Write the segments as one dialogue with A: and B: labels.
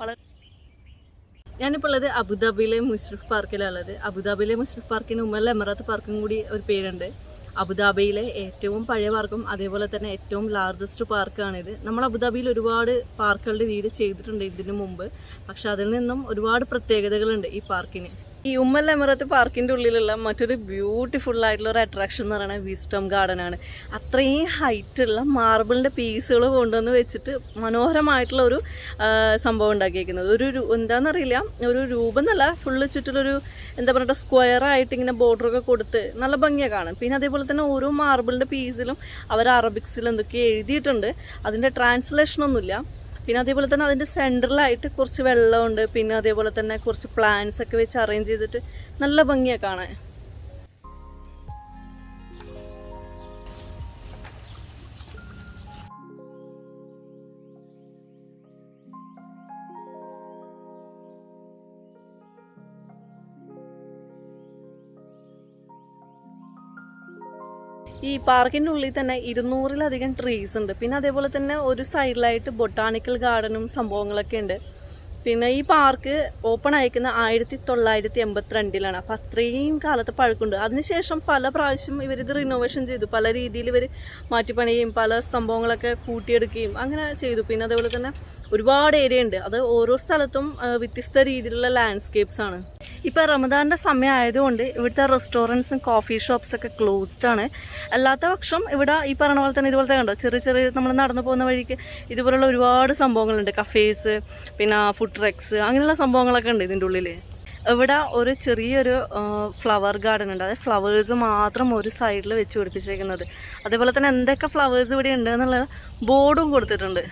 A: വളരെ ഞാനിപ്പോൾ ഉള്ളത് അബുദാബിയിലെ മുഷ്രിഫ് പാർക്കിലുള്ളത് അബുദാബിയിലെ മുഷ്രിഫ് പാർക്കിന് ഉമ്മൽ എമറാത്ത് പാർക്കും കൂടി ഒരു പേരുണ്ട്. അബുദാബിയിലെ ഏറ്റവും പഴയ പാർക്കും അതേപോലെ തന്നെ ഏറ്റവും ലാർജസ്റ്റ് പാർക്കാണിത്. നമ്മൾ അബുദാബിയിൽ ഒരുപാട് പാർക്കുകളുടെ വീട് ചെയ്തിട്ടുണ്ട് ഇതിനു മുമ്പ്. പക്ഷെ അതിൽ നിന്നും ഒരുപാട് പ്രത്യേകതകളുണ്ട് ഈ പാർക്കിന്. ഈ ഉമ്മൽ എമിറത്ത് പാർക്കിന്റെ ഉള്ളിലുള്ള മറ്റൊരു ബ്യൂട്ടിഫുൾ ആയിട്ടുള്ള ഒരു അട്രാക്ഷൻ എന്ന് പറയുന്നത് വിസ്റ്റം ഗാർഡൻ ആണ്. അത്രയും ഹൈറ്റുള്ള മാർബിളിന്റെ പീസുകൾ കൊണ്ടുവന്ന് വെച്ചിട്ട് മനോഹരമായിട്ടുള്ള ഒരു സംഭവം ഉണ്ടാക്കിയിരിക്കുന്നത് ഒരു എന്താണെന്നറിയില്ല ഒരു രൂപം എന്നല്ല ഫുള്ള് ചുറ്റിലൊരു എന്താ പറയുക സ്ക്വയർ ആയിട്ട് ഇങ്ങനെ ബോർഡറൊക്കെ കൊടുത്ത് നല്ല ഭംഗിയാണ് കാണും പിന്നെ അതേപോലെ തന്നെ ഓരോ മാർബിളിന്റെ പീസിലും അവർ അറബിക്സിൽ എന്തൊക്കെയോ എഴുതിയിട്ടുണ്ട്. അതിന്റെ ട്രാൻസ്ലേഷൻ ഒന്നുമില്ല. പിന്നെ അതേപോലെ തന്നെ അതിന്റെ സെന്ററിലായിട്ട് കുറച്ച് വെള്ളമുണ്ട്. പിന്നെ അതേപോലെ തന്നെ കുറച്ച് പ്ലാന്റ്സ് ഒക്കെ വെച്ച് അറേഞ്ച് ചെയ്തിട്ട് നല്ല ഭംഗിയാണ് കാണാൻ. ഈ പാർക്കിന്റെ ഉള്ളിൽ തന്നെ ഇരുന്നൂറിലധികം ട്രീസ് ഉണ്ട്. പിന്നെ അതേപോലെ തന്നെ ഒരു സൈഡിലായിട്ട് ബൊട്ടാണിക്കൽ ഗാർഡനും സംഭവങ്ങളൊക്കെ ഉണ്ട്. പിന്നെ ഈ പാർക്ക് ഓപ്പൺ അയക്കുന്ന ആയിരത്തി തൊള്ളായിരത്തി എൺപത്തിരണ്ടിലാണ് അപ്പം അത്രയും കാലത്ത് പഴക്കമുണ്ട്. അതിനുശേഷം പല പ്രാവശ്യം ഇവരിത് റിനോവേഷൻ ചെയ്തു. പല രീതിയിൽ ഇവർ മാറ്റിപ്പണിയും പല സംഭവങ്ങളൊക്കെ കൂട്ടിയെടുക്കുകയും അങ്ങനെ ചെയ്തു. പിന്നെ അതേപോലെ തന്നെ ഒരുപാട് ഏരിയ ഉണ്ട്. അത് ഓരോ സ്ഥലത്തും വ്യത്യസ്ത രീതിയിലുള്ള ലാൻഡ്സ്കേപ്സ് ആണ്. ഇപ്പോൾ റമദാന്റെ സമയം ആയതുകൊണ്ട് ഇവിടുത്തെ റെസ്റ്റോറന്റ്സും കോഫി ഷോപ്സ് ഒക്കെ ക്ലോസ്ഡ് ആണ്. അല്ലാത്ത പക്ഷം ഇവിടെ ഈ പറഞ്ഞ പോലെ തന്നെ ഇതുപോലത്തെ കണ്ടോ? ചെറിയ ചെറിയ നമ്മൾ നടന്നു പോകുന്ന വഴിക്ക് ഇതുപോലുള്ള ഒരുപാട് സംഭവങ്ങളുണ്ട്. കഫേസ് പിന്നെ ഫുഡ് ട്രക്സ് അങ്ങനെയുള്ള സംഭവങ്ങളൊക്കെ ഉണ്ട് ഇതിന്റെ ഉള്ളിൽ ഇവിടെ ഒരു ചെറിയൊരു ഫ്ലവർ ഗാർഡൻ ഉണ്ട്. അതായത് ഫ്ലവേഴ്സ് മാത്രം ഒരു സൈഡിൽ വെച്ച് പിടിപ്പിച്ചേക്കുന്നത് അതേപോലെ തന്നെ എന്തൊക്കെ ഫ്ലവേഴ്സ് ഇവിടെ ഉണ്ട് എന്നുള്ള ബോർഡും കൊടുത്തിട്ടുണ്ട്.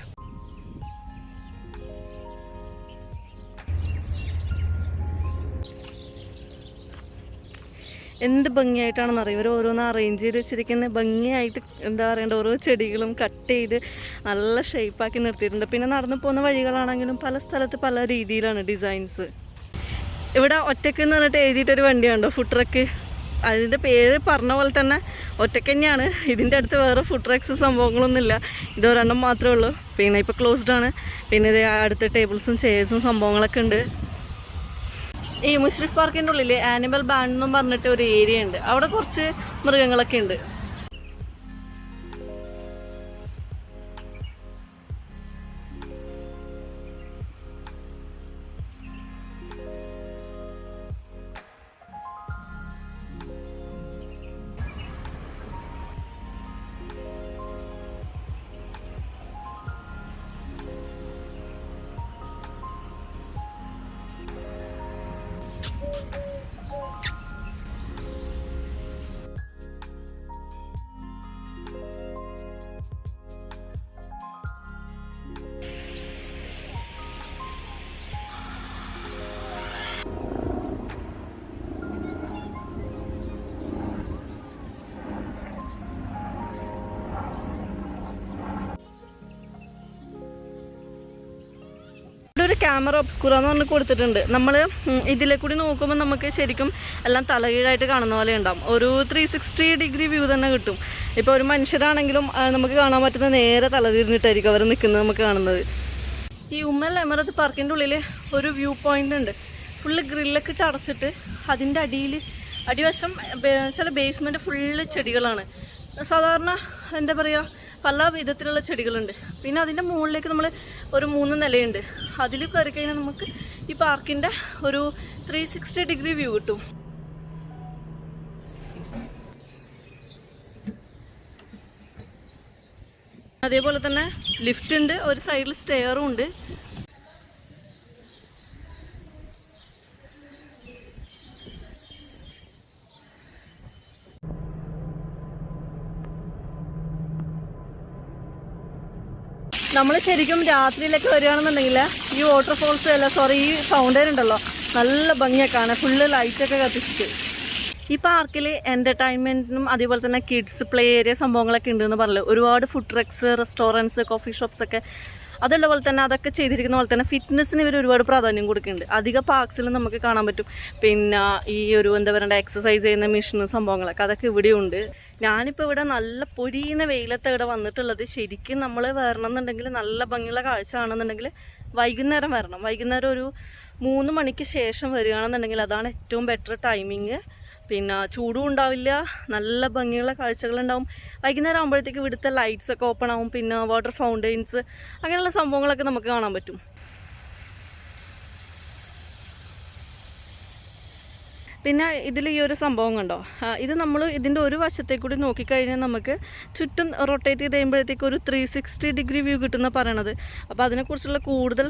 A: എന്ത് ഭംഗിയായിട്ടാണെന്ന് അറിയാം ഇവർ ഓരോന്ന് അറേഞ്ച് ചെയ്ത് വെച്ചിരിക്കുന്ന ഭംഗിയായിട്ട് എന്താ പറയണ്ട ഓരോ ചെടികളും കട്ട് ചെയ്ത് നല്ല ഷേപ്പാക്കി നിർത്തിയിട്ടുണ്ട്. പിന്നെ നടന്നു പോകുന്ന വഴികളാണെങ്കിലും പല സ്ഥലത്ത് പല രീതിയിലാണ് ഡിസൈൻസ് ഇവിടെ ഒറ്റയ്ക്ക് എന്ന് പറഞ്ഞിട്ട് എഴുതിയിട്ടൊരു വണ്ടിയുണ്ടോ? ഫുഡ് ട്രക്ക് അതിന്റെ പേര് പറഞ്ഞ പോലെ തന്നെ ഒറ്റയ്ക്ക് തന്നെയാണ്. ഇതിന്റെ അടുത്ത് വേറെ ഫുഡ് ട്രക്സ് സംഭവങ്ങളൊന്നുമില്ല. ഇത് ഒരെണ്ണം മാത്രമേ ഉള്ളൂ. പിന്നെ ഇപ്പോൾ ക്ലോസ്ഡ് ആണ്. പിന്നെ ഇത് അടുത്ത ടേബിൾസും ചെയർസും സംഭവങ്ങളൊക്കെ ഉണ്ട്. ഈ മുഷ്രിഫ് പാർക്കിന്റെ ഉള്ളിൽ ആനിമൽ ബാൻഡ് എന്നും പറഞ്ഞിട്ട് ഒരു ഏരിയ ഉണ്ട്. അവിടെ കുറച്ച് മൃഗങ്ങളൊക്കെ ഉണ്ട്. ഒരു ക്യാമറ ഒബ്സ്കൂറ എന്ന് പറഞ്ഞ് കൊടുത്തിട്ടുണ്ട്. നമ്മൾ ഇതിലെ കൂടി നോക്കുമ്പോൾ നമുക്ക് ശരിക്കും എല്ലാം തലകീഴായിട്ട് കാണുന്ന പോലെ ഉണ്ടാവും. ഒരു ത്രീ സിക്സ്റ്റി ഡിഗ്രി വ്യൂ തന്നെ കിട്ടും. ഇപ്പോൾ ഒരു മനുഷ്യരാണെങ്കിലും നമുക്ക് കാണാൻ പറ്റുന്ന നേരെ തലതിരിഞ്ഞിട്ടായിരിക്കും അവർ നിൽക്കുന്നത് നമുക്ക് കാണുന്നത്. ഈ ഉമ്മൽ എമറത്ത് പാർക്കിന്റെ ഉള്ളിൽ ഒരു വ്യൂ പോയിന്റ് ഉണ്ട്. ഫുള്ള് ഗ്രില്ലൊക്കെ ഇട്ട് അടച്ചിട്ട് അതിന്റെ അടിയിൽ അടിവശം ചില ബേസ്മെന്റ് ഫുള്ള് ചെടികളാണ്. സാധാരണ എന്താ പറയുക പല വിധത്തിലുള്ള ചെടികളുണ്ട്. പിന്നെ അതിന്റെ മുകളിലേക്ക് നമ്മൾ ഒരു മൂന്ന് നിലയുണ്ട്. അതിൽ കയറി കഴിഞ്ഞാൽ നമുക്ക് ഈ പാർക്കിന്റെ ഒരു ത്രീ സിക്സ്റ്റി ഡിഗ്രി വ്യൂ കിട്ടും. അതേപോലെ തന്നെ ലിഫ്റ്റ് ഉണ്ട് ഒരു സൈഡിൽ സ്റ്റെയറും ഉണ്ട്. നമ്മൾ ശരിക്കും രാത്രിയിലൊക്കെ വരികയാണെന്നുണ്ടെങ്കിൽ ഈ വാട്ടർഫോൾസ് അല്ല സോറി ഈ ഫൗണ്ടൈൻ ഉണ്ടല്ലോ. നല്ല ഭംഗിയൊക്കെ കാണാൻ ഫുള്ള് ലൈറ്റൊക്കെ കത്തിച്ചിട്ട്. ഈ പാർക്കിൽ എന്റർടൈൻമെന്റിനും അതേപോലെ തന്നെ കിഡ്സ് പ്ലേ ഏരിയ സംഭവങ്ങളൊക്കെ ഉണ്ടെന്ന് പറഞ്ഞു ഒരുപാട് food trucks restaurants coffee shops ഒക്കെ അതുള്ള പോലെ തന്നെ അതൊക്കെ ചെയ്തിരിക്കുന്ന പോലെ തന്നെ ഫിറ്റ്നസ്സിന് ഇവർ ഒരുപാട് പ്രാധാന്യം കൊടുക്കുന്നുണ്ട്. അധിക പാർക്സിലും നമുക്ക് കാണാൻ പറ്റും. പിന്നെ ഈ ഒരു എന്താ പറയുക എക്സസൈസ് ചെയ്യുന്ന മെഷീനും സംഭവങ്ങളൊക്കെ അതൊക്കെ ഇവിടെയുണ്ട്. ഞാനിപ്പോൾ ഇവിടെ നല്ല പൊരിയുന്ന വെയിലത്ത് ഇവിടെ വന്നിട്ടുള്ളത്. ശരിക്കും നമ്മൾ വരണമെന്നുണ്ടെങ്കിൽ നല്ല ഭംഗിയുള്ള കാഴ്ച ആണെന്നുണ്ടെങ്കിൽ വൈകുന്നേരം വരണം. വൈകുന്നേരം ഒരു മൂന്ന് മണിക്ക് ശേഷം വരികയാണെന്നുണ്ടെങ്കിൽ അതാണ് ഏറ്റവും ബെറ്റർ ടൈമിങ് പിന്നെ ചൂടും ഉണ്ടാവില്ല നല്ല ഭംഗിയുള്ള കാഴ്ചകളുണ്ടാവും. വൈകുന്നേരം ആകുമ്പോഴത്തേക്ക് ഇവിടുത്തെ ലൈറ്റ്സൊക്കെ ഓപ്പൺ ആവും. പിന്നെ വാട്ടർ ഫൗണ്ടെയിൻസ് അങ്ങനെയുള്ള സംഭവങ്ങളൊക്കെ നമുക്ക് കാണാൻ പറ്റും. പിന്നെ ഇതിൽ ഈ ഒരു സംഭവം കണ്ടോ? ഇത് നമ്മൾ ഇതിന്റെ ഒരു വശത്തെ കൂടി നോക്കിക്കഴിഞ്ഞാൽ നമുക്ക് ചുറ്റും റൊട്ടേറ്റ് ചെയ്ത് കഴിയുമ്പോഴത്തേക്ക് ഒരു ത്രീ സിക്സ്റ്റി ഡിഗ്രി വ്യൂ കിട്ടുന്ന പറയണത്. അപ്പോൾ അതിനെക്കുറിച്ചുള്ള കൂടുതൽ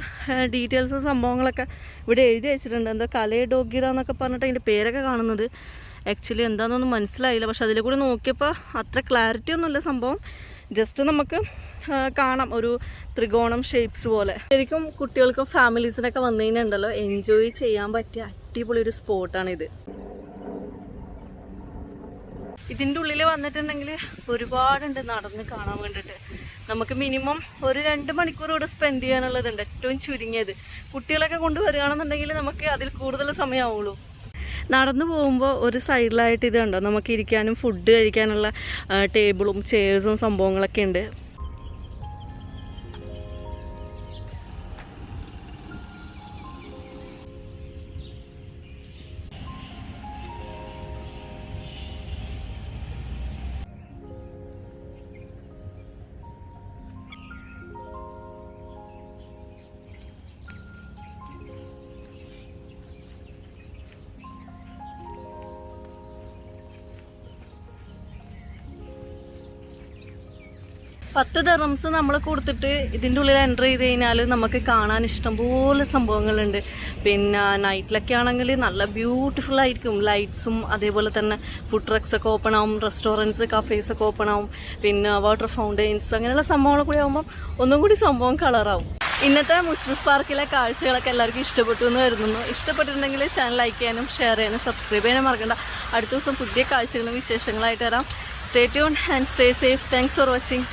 A: ഡീറ്റെയിൽസും സംഭവങ്ങളൊക്കെ ഇവിടെ എഴുതി വെച്ചിട്ടുണ്ട്. എന്താ കലയെ ഡോഗിറ എന്നൊക്കെ പറഞ്ഞിട്ട് അതിന്റെ പേരൊക്കെ കാണുന്നത്. ആക്ച്വലി എന്താണെന്നൊന്നും മനസ്സിലായില്ല. പക്ഷെ അതിൽ കൂടി നോക്കിയപ്പോൾ അത്ര ക്ലാരിറ്റി ഒന്നുമില്ല സംഭവം. ജസ്റ്റ് നമുക്ക് കാണാം ഒരു ത്രികോണം ഷേപ്സ് പോലെ. ശരിക്കും കുട്ടികൾക്കും ഫാമിലീസിനൊക്കെ വന്നു കഴിഞ്ഞാൽ എൻജോയ് ചെയ്യാൻ പറ്റിയ അടിപൊളി ഒരു സ്പോട്ടാണിത് ഇതിന്റെ ഉള്ളിൽ വന്നിട്ടുണ്ടെങ്കിൽ ഒരുപാടുണ്ട് നടന്ന് കാണാൻ വേണ്ടിയിട്ട് നമുക്ക് മിനിമം ഒരു രണ്ട് മണിക്കൂർ ഇവിടെ സ്പെൻഡ് ചെയ്യാനുള്ളതുണ്ട്. ഏറ്റവും ചുരുങ്ങിയത്. കുട്ടികളൊക്കെ കൊണ്ടുവരികയാണെന്നുണ്ടെങ്കിൽ നമുക്ക് അതിൽ കൂടുതൽ സമയമാവുള്ളൂ. നടന്നു പോകുമ്പോൾ ഒരു സൈഡിലായിട്ട് ഇത് കണ്ടോ? നമുക്ക് ഇരിക്കാനും ഫുഡ് കഴിക്കാനുള്ള ടേബിളും ചെയർസും സംഭവങ്ങളൊക്കെ ഉണ്ട്. പത്ത് ദറംസ് നമ്മൾ കൊടുത്തിട്ട് ഇതിന്റെ ഉള്ളിൽ എന്റർ ചെയ്ത് കഴിഞ്ഞാൽ നമുക്ക് കാണാൻ ഇഷ്ടംപോലെ സംഭവങ്ങളുണ്ട്. പിന്നെ നൈറ്റിലൊക്കെ ആണെങ്കിൽ നല്ല ബ്യൂട്ടിഫുൾ ആയിരിക്കും. ലൈറ്റ്സും അതേപോലെ തന്നെ ഫുഡ് ട്രക്സ് ഒക്കെ ഓപ്പൺ ആവും റെസ്റ്റോറന്റ്സ് കഫേസ് ഒക്കെ ഓപ്പൺ ആവും. പിന്നെ വാട്ടർ ഫൗണ്ടെയിൻസ് അങ്ങനെയുള്ള സംഭവങ്ങൾ കൂടി ആകുമ്പം ഒന്നും കൂടി സംഭവം കളറാവും ഇന്നത്തെ മുസ്ലിഫ് പാർക്കിലെ കാഴ്ചകളൊക്കെ എല്ലാവർക്കും ഇഷ്ടപ്പെട്ടു എന്ന് കരുതുന്നു. ഇഷ്ടപ്പെട്ടിട്ടുണ്ടെങ്കിൽ ചാനൽ ലൈക്ക് ചെയ്യാനും ഷെയർ ചെയ്യാനും സബ്സ്ക്രൈബ് ചെയ്യാനും മറക്കണ്ട. അടുത്ത ദിവസം പുതിയ കാഴ്ചകളും വിശേഷങ്ങളായിട്ട് വരാം. Stay tune and stay safe thanks for watching